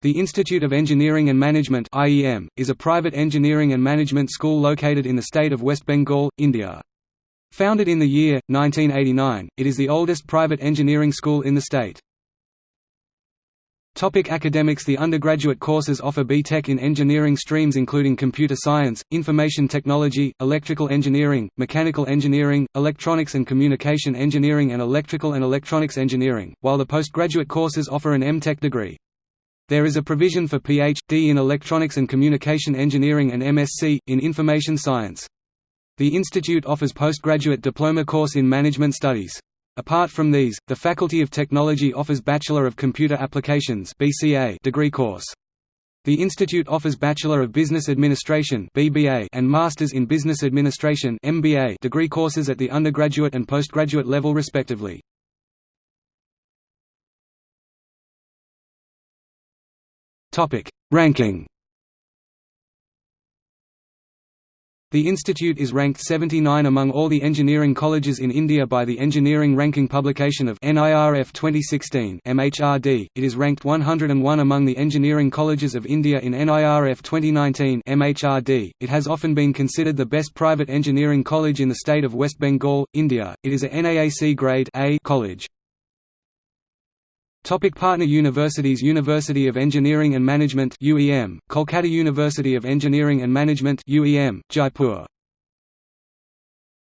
The Institute of Engineering and Management (IEM) is a private engineering and management school located in the state of West Bengal, India. Founded in the year 1989, it is the oldest private engineering school in the state. Topic academics The undergraduate courses offer B.Tech in engineering streams including computer science, information technology, electrical engineering, mechanical engineering, electronics and communication engineering and electrical and electronics engineering, while the postgraduate courses offer an M.Tech degree. There is a provision for Ph.D. in Electronics and Communication Engineering and MSc, in Information Science. The institute offers postgraduate diploma course in Management Studies. Apart from these, the Faculty of Technology offers Bachelor of Computer Applications degree course. The institute offers Bachelor of Business Administration and Masters in Business Administration degree courses at the undergraduate and postgraduate level respectively. Ranking The institute is ranked 79 among all the engineering colleges in India by the Engineering Ranking publication of NIRF 2016 MHRD. It is ranked 101 among the engineering colleges of India in NIRF 2019 MHRD. It has often been considered the best private engineering college in the state of West Bengal, India. It is a NAAC grade A college. Topic partner universities University of Engineering and Management UEM, Kolkata University of Engineering and Management UEM, Jaipur